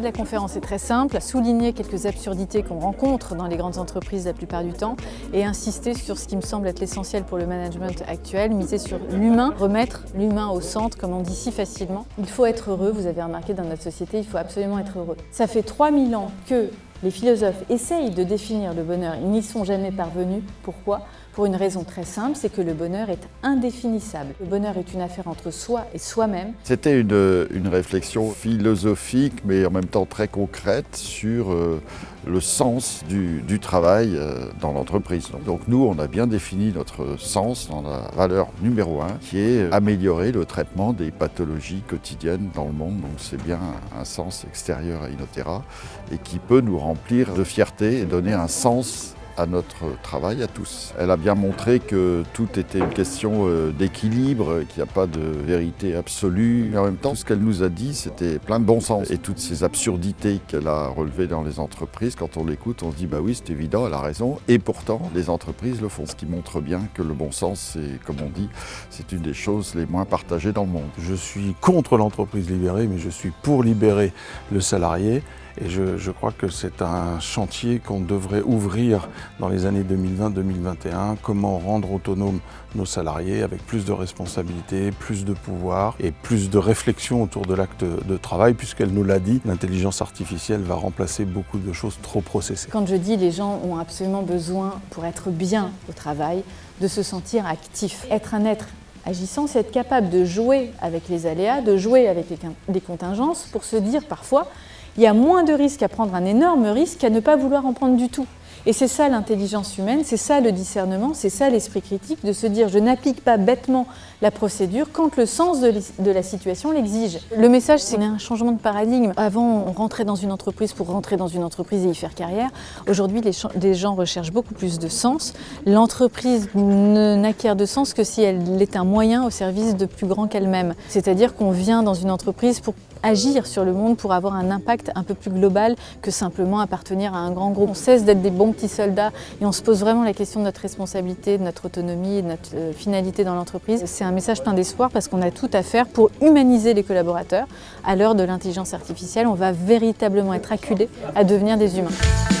de la conférence est très simple, souligner quelques absurdités qu'on rencontre dans les grandes entreprises la plupart du temps et insister sur ce qui me semble être l'essentiel pour le management actuel, miser sur l'humain, remettre l'humain au centre comme on dit si facilement. Il faut être heureux, vous avez remarqué dans notre société, il faut absolument être heureux. Ça fait 3000 ans que les philosophes essayent de définir le bonheur, ils n'y sont jamais parvenus. Pourquoi? Pour une raison très simple, c'est que le bonheur est indéfinissable. Le bonheur est une affaire entre soi et soi-même. C'était une, réflexion philosophique, mais en même temps très concrète sur euh, le sens du, travail euh, dans l'entreprise. Donc nous, on a bien défini notre sens dans la valeur numéro un, qui est améliorer le traitement des pathologies quotidiennes dans le monde. Donc c'est bien un sens extérieur à Inotera et qui peut nous remplir de fierté et donner un sens notre travail à tous. Elle a bien montré que tout était une question euh, d'équilibre, qu'il n'y a pas de vérité absolue. En même temps, ce qu'elle nous a dit, c'était plein de bon sens. Et toutes ces absurdités qu'elle a relevées dans les entreprises, quand on l'écoute, on se dit bah oui, c'est évident, elle a raison. Et pourtant, les entreprises le font. Ce qui montre bien que le bon sens, c'est, comme on dit, c'est une des choses les moins partagées dans le monde. Je suis contre l'entreprise libérée, mais je suis pour libérer le salarié. Et je, crois que c'est un chantier qu'on devrait ouvrir dans les années 2020-2021. Comment rendre autonomes nos salariés avec plus de responsabilités, plus de pouvoir et plus de réflexion autour de l'acte de travail, puisqu'elle nous l'a dit, l'intelligence artificielle va remplacer beaucoup de choses trop processées. Quand je dis les gens ont absolument besoin, pour être bien au travail, de se sentir actifs. Être un être agissant, c'est être capable de jouer avec les aléas, de jouer avec les contingences pour se dire parfois il y a moins de risques à prendre un énorme risque qu'à ne pas vouloir en prendre du tout. Et c'est ça l'intelligence humaine, c'est ça le discernement, c'est ça l'esprit critique, de se dire je n'applique pas bêtement la procédure quand le sens de, la situation l'exige. Le message, c'est un changement de paradigme. Avant, on rentrait dans une entreprise pour rentrer dans une entreprise et y faire carrière. Aujourd'hui, les, gens recherchent beaucoup plus de sens. L'entreprise n'acquiert de sens que si elle est un moyen au service de plus grand qu'elle-même. C'est-à-dire qu'on vient dans une entreprise pour agir sur le monde pour avoir un impact un peu plus global que simplement appartenir à un grand groupe. On cesse d'être des bons petits soldats et on se pose vraiment la question de notre responsabilité, de notre autonomie, de notre euh, finalité dans l'entreprise. C'est un message plein d'espoir parce qu'on a tout à faire pour humaniser les collaborateurs. À l'heure de l'intelligence artificielle, on va véritablement être acculé à devenir des humains.